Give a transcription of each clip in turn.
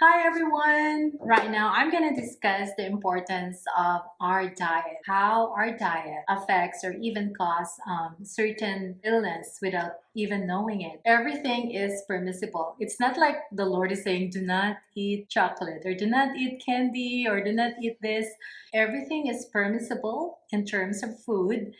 Hi everyone! Right now, I'm going to discuss the importance of our diet, how our diet affects or even cause um, certain illness without even knowing it. Everything is permissible. It's not like the Lord is saying, do not eat chocolate or do not eat candy or do not eat this. Everything is permissible in terms of food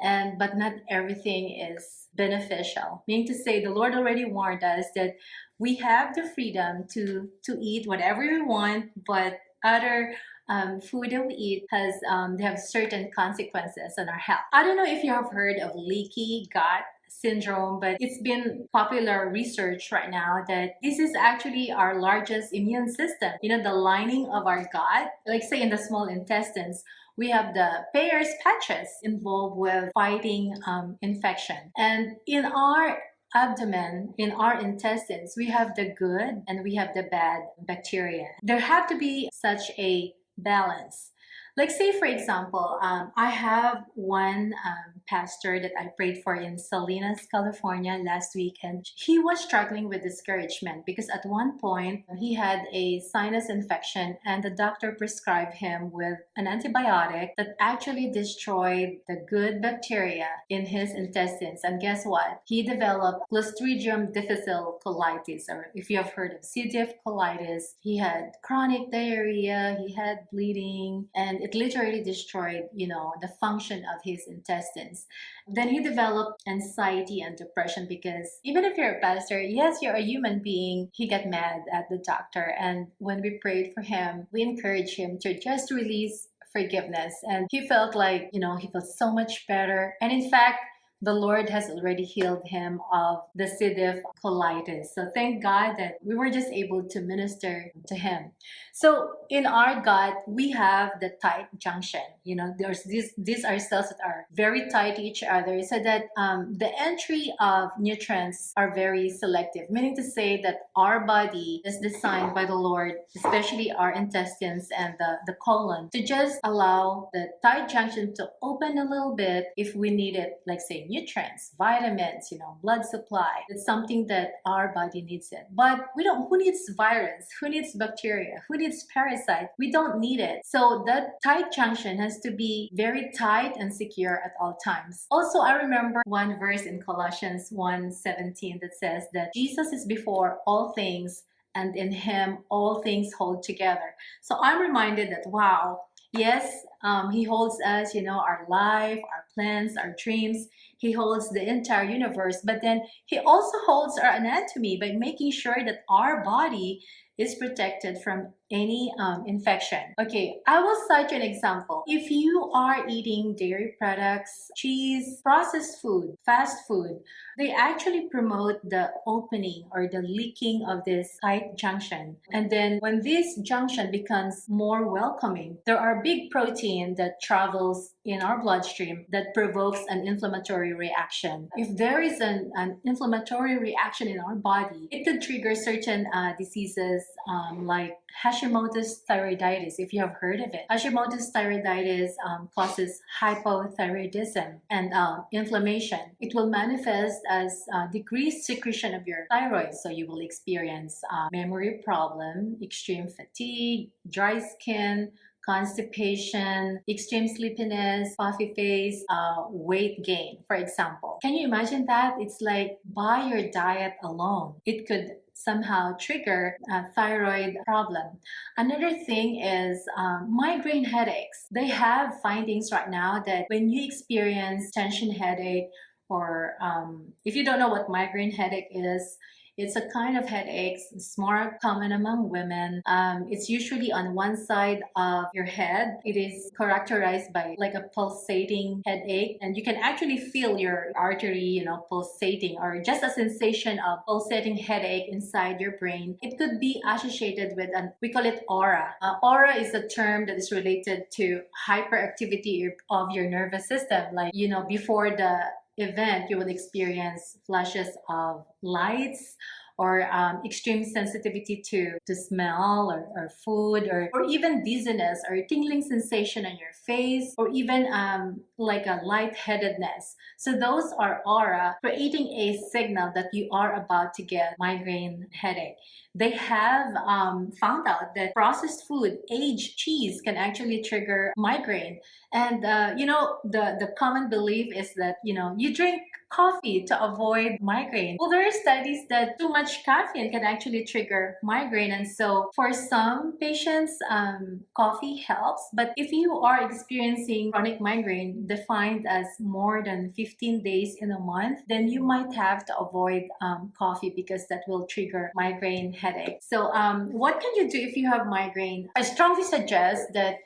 and but not everything is beneficial. Meaning to say, the Lord already warned us that we have the freedom to to eat whatever we want, but other um, food that we eat has um, they have certain consequences on our health. I don't know if you have heard of leaky gut syndrome, but it's been popular research right now that this is actually our largest immune system. You know, the lining of our gut, like say in the small intestines, we have the Peyer's patches involved with fighting um, infection. And in our abdomen, in our intestines, we have the good and we have the bad bacteria. There have to be such a balance. Like say for example, um, I have one um, pastor that I prayed for in Salinas, California last week and he was struggling with discouragement because at one point he had a sinus infection and the doctor prescribed him with an antibiotic that actually destroyed the good bacteria in his intestines and guess what? He developed Clostridium difficile colitis or if you have heard of C. diff colitis, he had chronic diarrhea, he had bleeding and it literally destroyed, you know, the function of his intestines. Then he developed anxiety and depression because even if you're a pastor, yes, you're a human being, he got mad at the doctor. And when we prayed for him, we encouraged him to just release forgiveness. And he felt like, you know, he felt so much better. And in fact, the Lord has already healed him of the C. diff colitis. So thank God that we were just able to minister to him. So in our gut, we have the tight junction. You know, there's these these are cells that are very tight to each other so that um, the entry of nutrients are very selective, meaning to say that our body is designed by the Lord, especially our intestines and the, the colon, to just allow the tight junction to open a little bit if we need it, like say nutrients, vitamins, you know, blood supply. It's something that our body needs it. But we don't, who needs virus? Who needs bacteria? Who needs parasite? We don't need it. So that tight junction has to be very tight and secure at all times. Also, I remember one verse in Colossians 1:17 that says that Jesus is before all things and in him all things hold together. So I'm reminded that, wow, yes, um, he holds us, you know, our life, our plans, our dreams. He holds the entire universe, but then he also holds our anatomy by making sure that our body is protected from any um, infection. Okay, I will cite an example. If you are eating dairy products, cheese, processed food, fast food, they actually promote the opening or the leaking of this tight junction. And then when this junction becomes more welcoming, there are big protein that travels in our bloodstream that provokes an inflammatory reaction. If there is an, an inflammatory reaction in our body, it could trigger certain uh, diseases um, like Hashimoto's thyroiditis, if you have heard of it. Hashimoto's thyroiditis um, causes hypothyroidism and uh, inflammation. It will manifest as uh, decreased secretion of your thyroid, so you will experience uh, memory problem, extreme fatigue, dry skin, constipation, extreme sleepiness, puffy face, uh, weight gain, for example. Can you imagine that? It's like by your diet alone, it could somehow trigger a thyroid problem. Another thing is um, migraine headaches. They have findings right now that when you experience tension headache or um, if you don't know what migraine headache is, it's a kind of headaches. It's more common among women. Um, it's usually on one side of your head. It is characterized by like a pulsating headache and you can actually feel your artery, you know, pulsating or just a sensation of pulsating headache inside your brain. It could be associated with an, we call it aura. Uh, aura is a term that is related to hyperactivity of your nervous system. Like, you know, before the event, you will experience flashes of lights or um, extreme sensitivity to, to smell or, or food or, or even dizziness or tingling sensation on your face or even um, like a lightheadedness. So those are aura creating a signal that you are about to get migraine headache. They have um, found out that processed food, aged cheese can actually trigger migraine. And uh, you know, the, the common belief is that, you know, you drink coffee to avoid migraine. Well, there are studies that too much caffeine can actually trigger migraine. And so for some patients, um, coffee helps. But if you are experiencing chronic migraine defined as more than 15 days in a month, then you might have to avoid um, coffee because that will trigger migraine headache. So um, what can you do if you have migraine? I strongly suggest that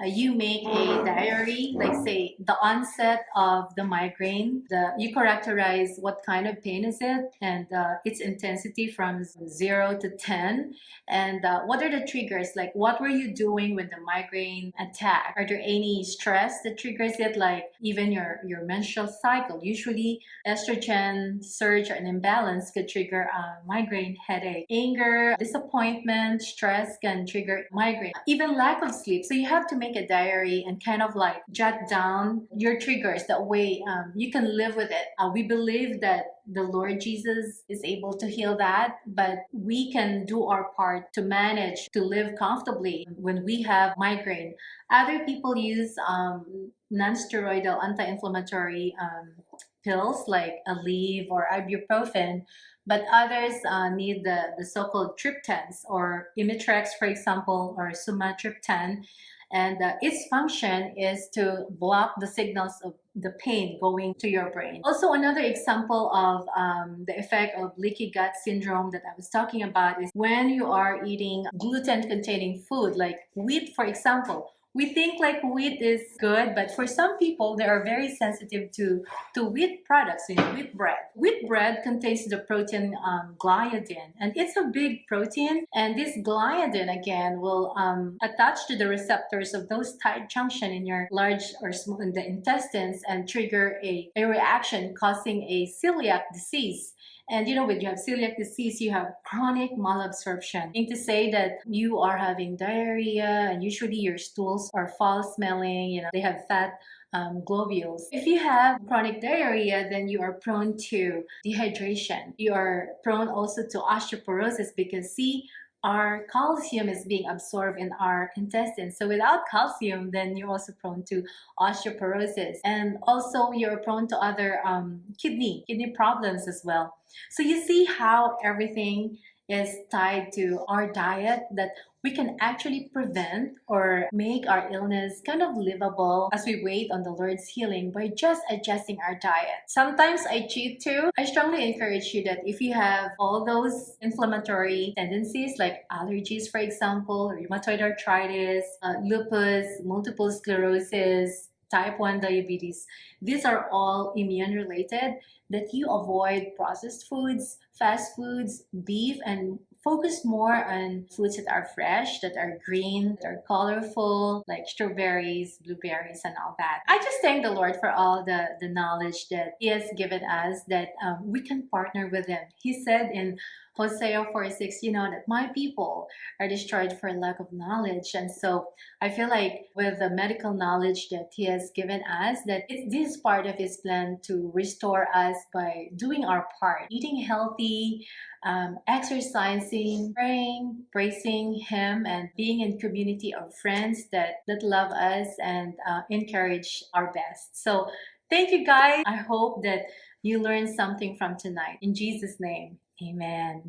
uh, you make a diary, like say the onset of the migraine, the you characterize what kind of pain is it and uh, its intensity from 0 to 10 and uh, what are the triggers? Like what were you doing when the migraine attack? Are there any stress that triggers it? Like even your your menstrual cycle. Usually estrogen surge and imbalance could trigger a migraine headache. Anger disappointment stress can trigger migraine. Even lack of sleep. So you have to make a diary and kind of like jot down your triggers that way um, you can live with it uh, we believe that the Lord Jesus is able to heal that, but we can do our part to manage to live comfortably when we have migraine. Other people use um, non-steroidal anti-inflammatory um, pills like Aleve or ibuprofen, but others uh, need the, the so-called triptans or Imitrex, for example, or sumatriptan and uh, its function is to block the signals of the pain going to your brain. Also, another example of um, the effect of leaky gut syndrome that I was talking about is when you are eating gluten-containing food like wheat, for example we think like wheat is good, but for some people, they are very sensitive to, to wheat products, you know, wheat bread. Wheat bread contains the protein um, gliadin, and it's a big protein. And this gliadin, again, will um, attach to the receptors of those tight junction in your large or small in the intestines and trigger a, a reaction causing a celiac disease. And you know, when you have celiac disease, you have chronic malabsorption. Meaning to say that you are having diarrhea and usually your stools are foul smelling, you know, they have fat um, globules. If you have chronic diarrhea, then you are prone to dehydration. You are prone also to osteoporosis because see, our calcium is being absorbed in our intestines. So without calcium, then you're also prone to osteoporosis. And also you're prone to other um, kidney, kidney problems as well. So you see how everything is tied to our diet that we can actually prevent or make our illness kind of livable as we wait on the Lord's healing by just adjusting our diet. Sometimes I cheat too. I strongly encourage you that if you have all those inflammatory tendencies like allergies, for example, rheumatoid arthritis, uh, lupus, multiple sclerosis, type 1 diabetes, these are all immune related that you avoid processed foods, fast foods, beef, and focus more on foods that are fresh, that are green, that are colorful, like strawberries, blueberries, and all that. I just thank the Lord for all the, the knowledge that He has given us that um, we can partner with Him. He said in Hosea 4 6, you know, that my people are destroyed for lack of knowledge. And so I feel like with the medical knowledge that He has given us, that it's this part of His plan to restore us by doing our part, eating healthy, um, exercising, praying, praising Him, and being in community of friends that, that love us and uh, encourage our best. So thank you guys. I hope that you learned something from tonight. In Jesus' name. Amen